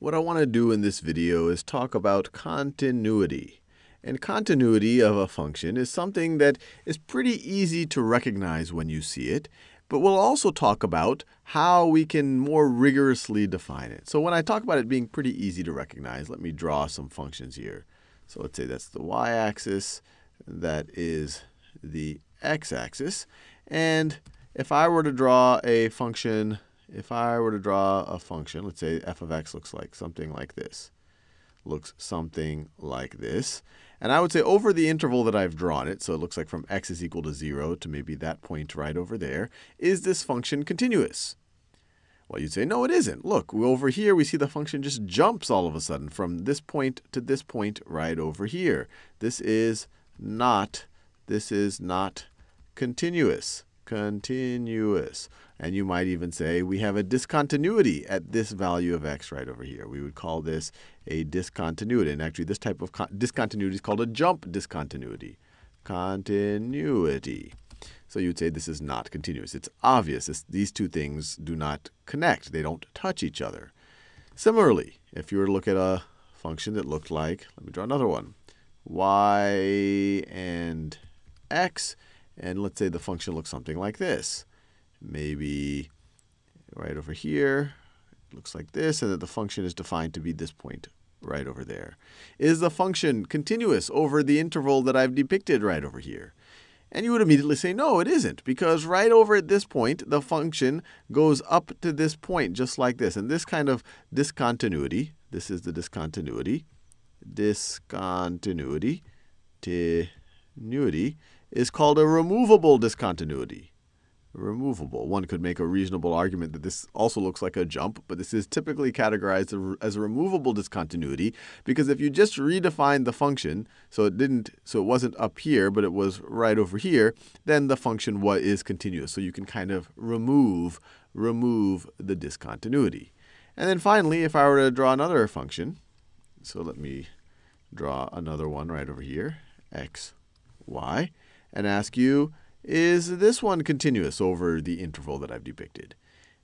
What I want to do in this video is talk about continuity. And continuity of a function is something that is pretty easy to recognize when you see it, but we'll also talk about how we can more rigorously define it. So when I talk about it being pretty easy to recognize, let me draw some functions here. So let's say that's the y-axis, that is the x-axis. And if I were to draw a function if I were to draw a function, let's say f of x looks like something like this. Looks something like this. And I would say over the interval that I've drawn it, so it looks like from x is equal to 0 to maybe that point right over there, is this function continuous? Well, you'd say, no, it isn't. Look, over here we see the function just jumps all of a sudden from this point to this point right over here. This is not, this is not continuous. Continuous. And you might even say we have a discontinuity at this value of x right over here. We would call this a discontinuity. And actually, this type of discontinuity is called a jump discontinuity. Continuity. So you'd say this is not continuous. It's obvious. This, these two things do not connect. They don't touch each other. Similarly, if you were to look at a function that looked like, let me draw another one, y and x, and let's say the function looks something like this maybe right over here. It looks like this, and that the function is defined to be this point right over there. Is the function continuous over the interval that I've depicted right over here? And you would immediately say, no, it isn't, because right over at this point, the function goes up to this point, just like this. And this kind of discontinuity, this is the discontinuity, discontinuity, is called a removable discontinuity removable. One could make a reasonable argument that this also looks like a jump, but this is typically categorized as a removable discontinuity because if you just redefine the function, so it didn't, so it wasn't up here, but it was right over here, then the function what is continuous. So you can kind of remove remove the discontinuity. And then finally, if I were to draw another function, so let me draw another one right over here, x, y, and ask you, is this one continuous over the interval that I've depicted?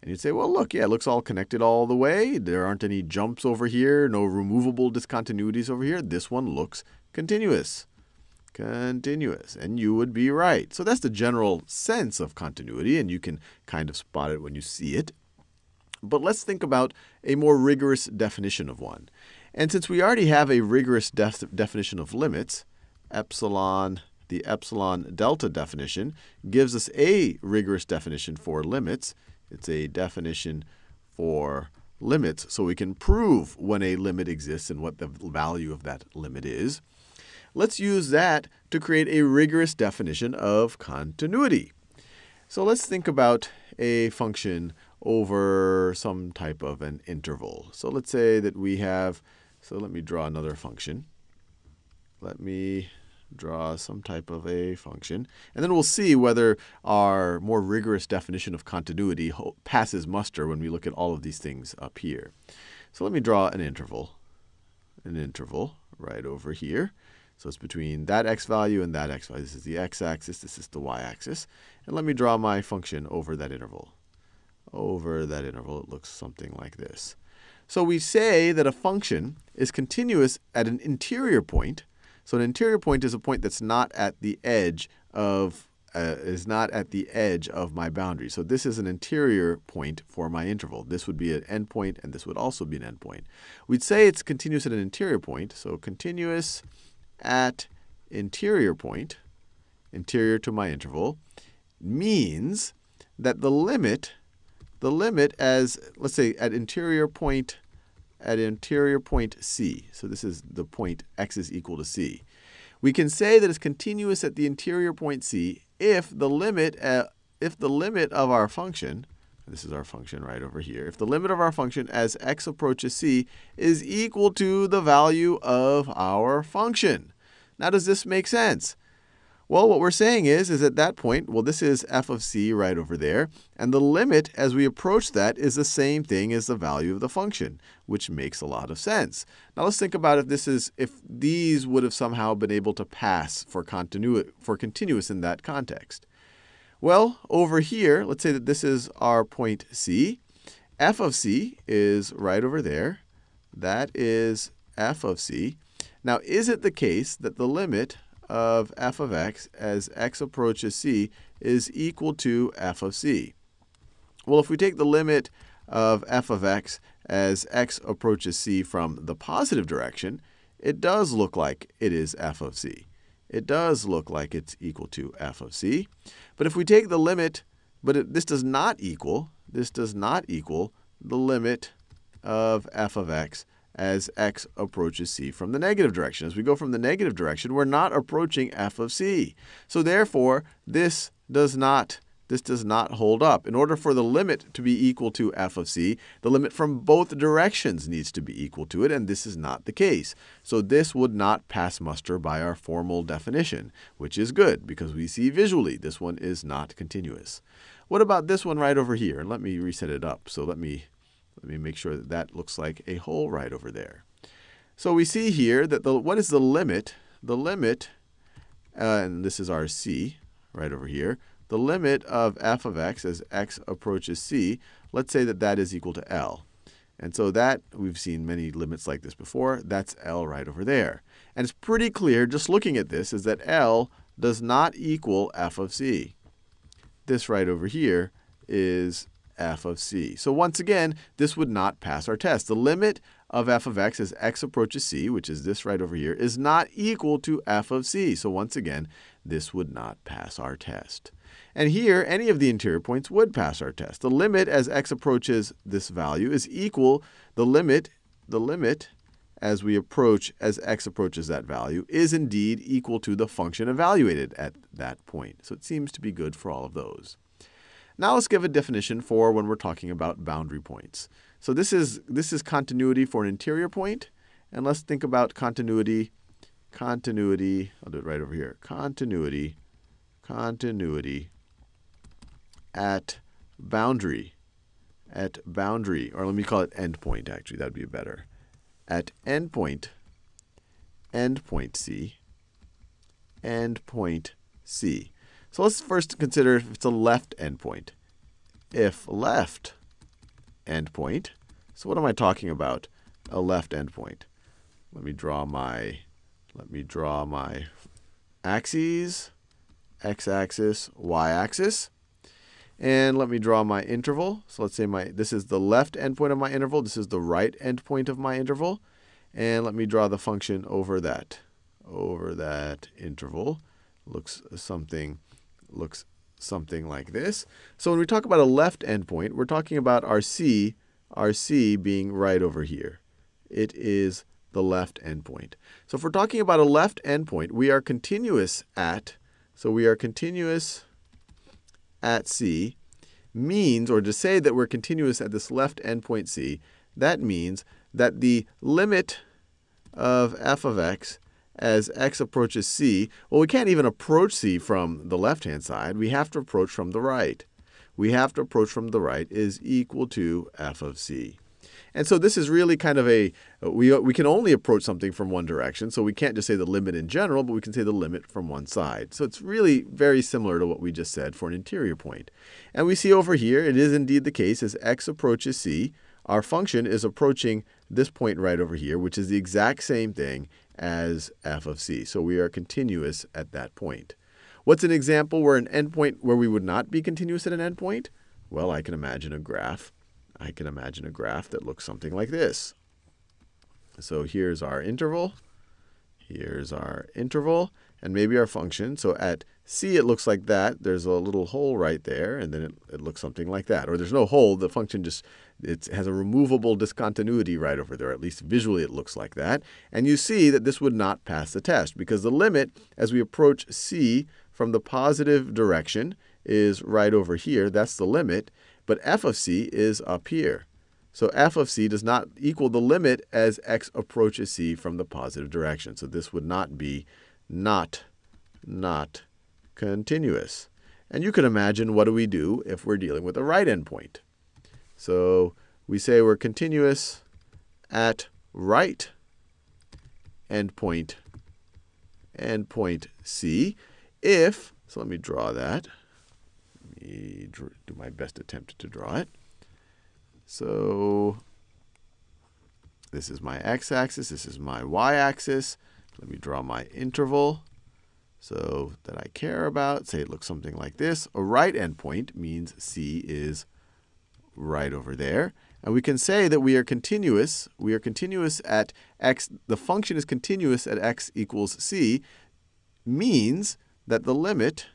And you'd say, well, look, yeah, it looks all connected all the way. There aren't any jumps over here, no removable discontinuities over here. This one looks continuous. Continuous. And you would be right. So that's the general sense of continuity, and you can kind of spot it when you see it. But let's think about a more rigorous definition of one. And since we already have a rigorous def definition of limits, epsilon the epsilon delta definition gives us a rigorous definition for limits. It's a definition for limits, so we can prove when a limit exists and what the value of that limit is. Let's use that to create a rigorous definition of continuity. So let's think about a function over some type of an interval. So let's say that we have, so let me draw another function. Let me draw some type of a function. And then we'll see whether our more rigorous definition of continuity passes muster when we look at all of these things up here. So let me draw an interval, an interval right over here. So it's between that x value and that x value. This is the x-axis. This is the y-axis. And let me draw my function over that interval. Over that interval, it looks something like this. So we say that a function is continuous at an interior point so an interior point is a point that's not at the edge of uh, is not at the edge of my boundary. So this is an interior point for my interval. This would be an endpoint, and this would also be an endpoint. We'd say it's continuous at an interior point. So continuous at interior point, interior to my interval, means that the limit, the limit as, let's say, at interior point at interior point C. So this is the point x is equal to c. We can say that it's continuous at the interior point C if the limit uh, if the limit of our function this is our function right over here. If the limit of our function as x approaches c is equal to the value of our function. Now, does this make sense? Well, what we're saying is, is at that point, well, this is f of c right over there. And the limit as we approach that is the same thing as the value of the function, which makes a lot of sense. Now let's think about if this is if these would have somehow been able to pass for continuity for continuous in that context. Well, over here, let's say that this is our point c. f of c is right over there. That is f of c. Now, is it the case that the limit of f of x as x approaches c is equal to f of c? Well, if we take the limit of f of x as x approaches c from the positive direction, it does look like it is f of c. It does look like it's equal to f of c. But if we take the limit, but it, this does not equal, this does not equal the limit of f of x as x approaches c from the negative direction. As we go from the negative direction, we're not approaching f of c. So therefore, this does not this does not hold up. In order for the limit to be equal to f of c, the limit from both directions needs to be equal to it, and this is not the case. So this would not pass muster by our formal definition, which is good because we see visually this one is not continuous. What about this one right over here? And let me reset it up. So let me, let me make sure that that looks like a hole right over there. So we see here that the what is the limit? The limit, uh, and this is our c right over here, the limit of f of x as x approaches c, let's say that that is equal to L. And so that, we've seen many limits like this before, that's L right over there. And it's pretty clear, just looking at this, is that L does not equal f of c. This right over here is f of c. So once again, this would not pass our test. The limit of f of x as x approaches c, which is this right over here, is not equal to f of c. So once again, this would not pass our test. And here, any of the interior points would pass our test. The limit as x approaches this value is equal, the limit, the limit as we approach, as x approaches that value, is indeed equal to the function evaluated at that point. So it seems to be good for all of those. Now let's give a definition for when we're talking about boundary points. So this is, this is continuity for an interior point. And let's think about continuity, continuity, I'll do it right over here, continuity, continuity at boundary, at boundary, or let me call it endpoint, actually, that would be better. At endpoint, endpoint C, endpoint C. So let's first consider if it's a left endpoint. If left endpoint, so what am I talking about? A left endpoint. Let me draw my, let me draw my axes, x-axis, y-axis. And let me draw my interval. So let's say my this is the left endpoint of my interval. This is the right endpoint of my interval. And let me draw the function over that. Over that interval. Looks something, looks something like this. So when we talk about a left endpoint, we're talking about our c, our c being right over here. It is the left endpoint. So if we're talking about a left endpoint, we are continuous at, so we are continuous at C means, or to say that we're continuous at this left endpoint C, that means that the limit of f of x as x approaches c, well, we can't even approach c from the left-hand side. We have to approach from the right. We have to approach from the right is equal to f of c. And so this is really kind of a, we, we can only approach something from one direction. So we can't just say the limit in general, but we can say the limit from one side. So it's really very similar to what we just said for an interior point. And we see over here, it is indeed the case as x approaches c, our function is approaching this point right over here, which is the exact same thing as f of c. So we are continuous at that point. What's an example where an endpoint where we would not be continuous at an endpoint? Well, I can imagine a graph I can imagine a graph that looks something like this. So here's our interval. Here's our interval, and maybe our function. So at c, it looks like that. There's a little hole right there, and then it, it looks something like that. Or there's no hole. The function just it has a removable discontinuity right over there. At least visually it looks like that. And you see that this would not pass the test because the limit as we approach c from the positive direction is right over here. That's the limit but f of c is up here. So f of c does not equal the limit as x approaches c from the positive direction. So this would not be not, not continuous. And you can imagine what do we do if we're dealing with a right endpoint. So we say we're continuous at right endpoint, endpoint c, if, so let me draw that Let me do my best attempt to draw it. So This is my x-axis. This is my y-axis. Let me draw my interval so that I care about. Say it looks something like this. A right endpoint means c is right over there. And we can say that we are continuous. We are continuous at x. The function is continuous at x equals c means that the limit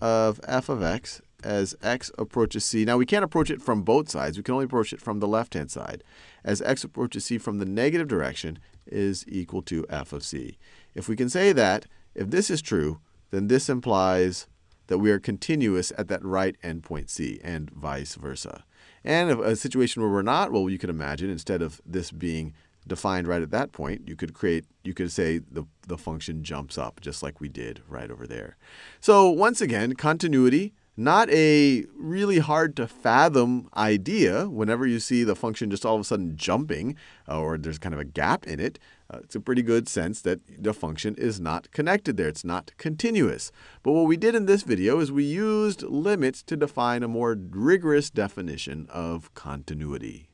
of f of x as x approaches c. Now, we can't approach it from both sides. We can only approach it from the left-hand side. As x approaches c from the negative direction is equal to f of c. If we can say that, if this is true, then this implies that we are continuous at that right endpoint c, and vice versa. And a situation where we're not, well, you could imagine instead of this being defined right at that point, you could create, you could say the, the function jumps up, just like we did right over there. So once again, continuity, not a really hard to fathom idea whenever you see the function just all of a sudden jumping uh, or there's kind of a gap in it. Uh, it's a pretty good sense that the function is not connected there. It's not continuous. But what we did in this video is we used limits to define a more rigorous definition of continuity.